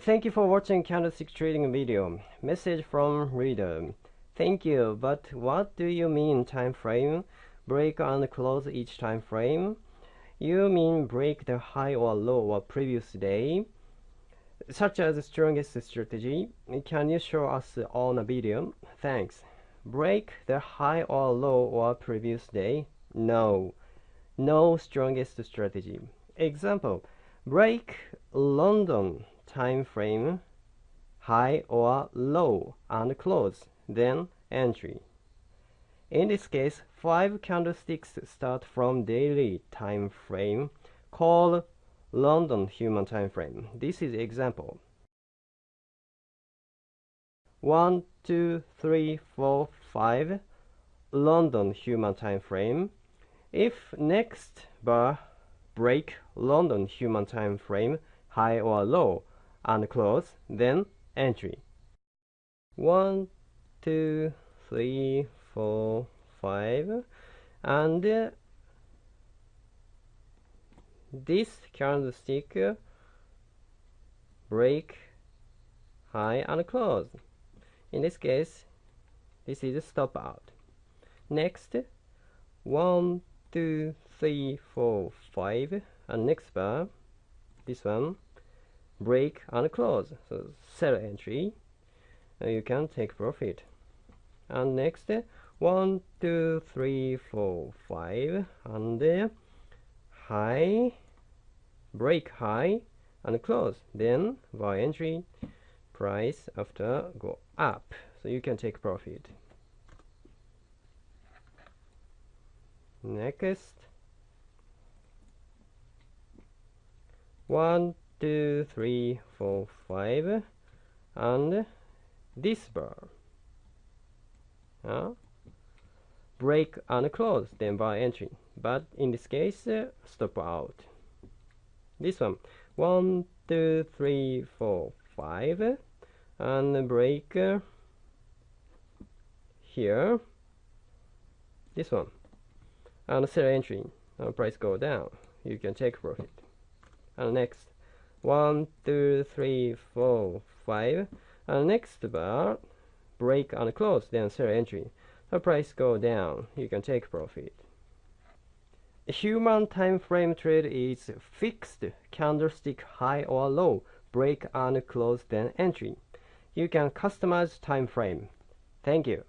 Thank you for watching candlestick trading video. Message from reader. Thank you, but what do you mean time frame? Break and close each time frame? You mean break the high or low or previous day? Such as the strongest strategy. Can you show us on a video? Thanks. Break the high or low or previous day? No. No strongest strategy. Example. Break London time frame high or low and close, then entry. In this case, five candlesticks start from daily time frame called London human time frame. This is example. One, two, three, four, five. London human time frame. If next bar break London human time frame high or low and close, then entry. One, two, three, four, five, and uh, this candlestick break high and close. In this case, this is a stop out. Next, one, two, three, four, five, and next bar, this one, break and close. So sell entry. You can take profit. And next one two three four five. And uh, high break high and close. Then buy entry. Price after go up. So you can take profit. Next. One two, three, four, five, and this bar. Uh, break and close, then bar entry. But in this case, uh, stop out. This one, one, two, three, four, five, and break uh, here. This one, and sell entry. And price go down. You can take profit. And next, one two three four five. And next bar break and close then sell entry. The price go down. You can take profit. Human time frame trade is fixed candlestick high or low break and close then entry. You can customize time frame. Thank you